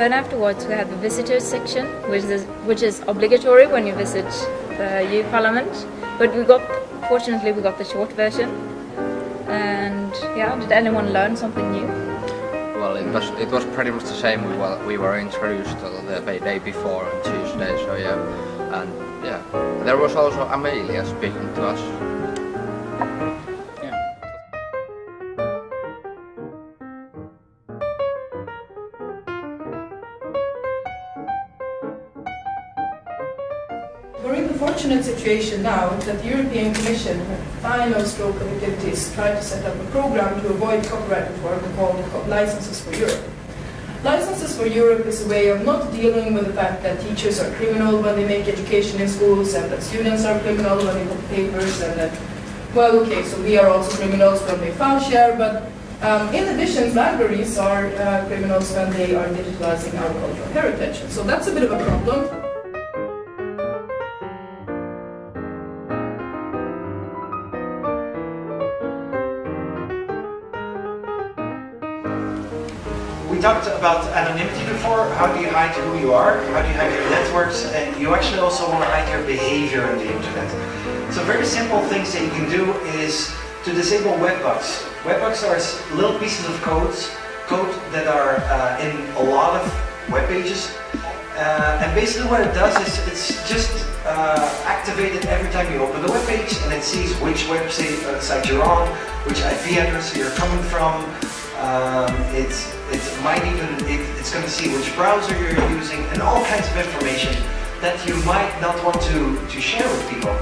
then afterwards we have the visitors section, which is which is obligatory when you visit the EU Parliament. But we got, fortunately, we got the short version. And yeah, did anyone learn something new? Well, it was it was pretty much the same we were, we were introduced the day before on Tuesday. So yeah, and yeah, there was also Amelia speaking to us. We're in the fortunate situation now that the European Commission, final stroke of activities, tried to set up a program to avoid copyright reform called Licenses for Europe. Licenses for Europe is a way of not dealing with the fact that teachers are criminal when they make education in schools and that students are criminal when they put papers and that, well, okay, so we are also criminals when we file share, but um, in addition, libraries are uh, criminals when they are digitalizing our cultural heritage. So that's a bit of a problem. We talked about anonymity before. How do you hide who you are? How do you hide your networks? And you actually also want to hide your behavior on the internet. So very simple things that you can do is to disable webhooks. Webhooks are little pieces of code, code that are uh, in a lot of web pages. Uh, and basically what it does is it's just uh, activated every time you open the web page and it sees which website uh, you're on, which IP address you're coming from. Um, it's it might even it, it's going to see which browser you're using and all kinds of information that you might not want to to share with people.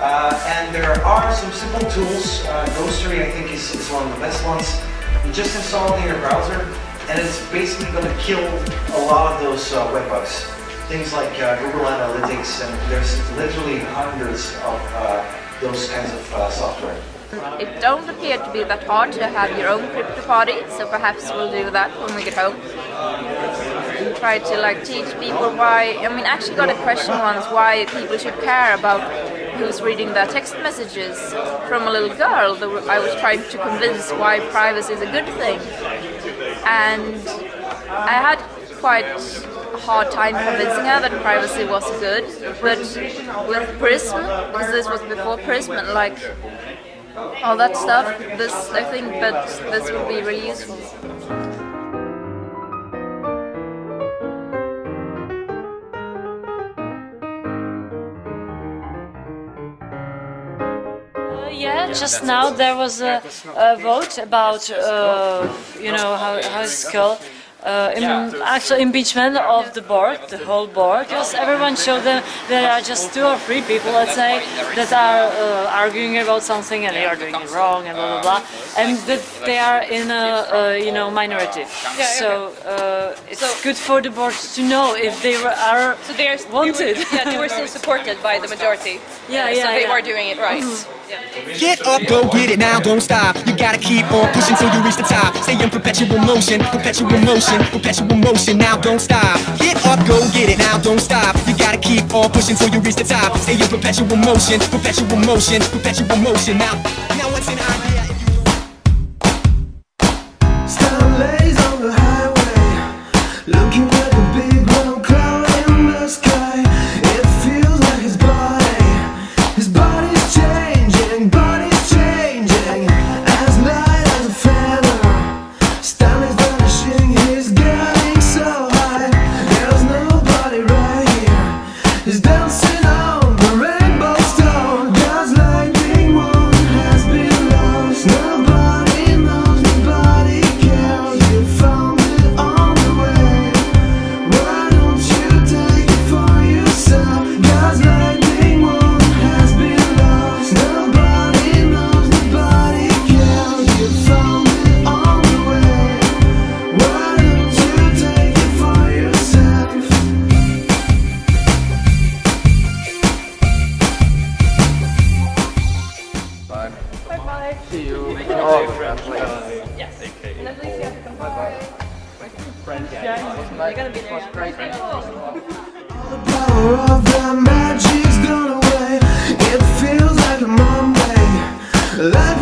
Uh, and there are some simple tools. Uh, Ghostery I think is, is one of the best ones. You just install it in your browser and it's basically going to kill a lot of those uh, webhooks. Things like uh, Google Analytics and there's literally hundreds of uh, those kinds of uh, software. It don't appear to be that hard to have your own crypto party, so perhaps we'll do that when we get home. And Try to like teach people why, I mean actually got a question once why people should care about who's reading their text messages from a little girl. I was trying to convince why privacy is a good thing. And I had quite a hard time convincing her that privacy was good, but with Prism, because this was before Prism, like all that stuff, this I think that this would be really useful. Uh, yeah, just now there was a, a vote about, uh, you know, how, how it's called, uh, in, actual impeachment of the board, the whole board, because everyone showed them there are just two or three people, let's say, that are uh, arguing about something and they are doing it wrong and blah blah blah, and that they are in a, you know minority. So uh, it's good for the board to know if they are so they are wanted. yeah, they were still supported by the majority. Yeah, yeah. So they were doing it right. Get up, go get it now, don't stop. You gotta keep on pushing till you reach the top. Stay in perpetual motion, perpetual motion, perpetual motion. Now don't stop. Get up, go get it now, don't stop. You gotta keep on pushing till you reach the top. Stay in perpetual motion, perpetual motion, perpetual motion. Now, now what's an idea You're gonna be there. great. The power of the magic's gone away It feels like a Monday Like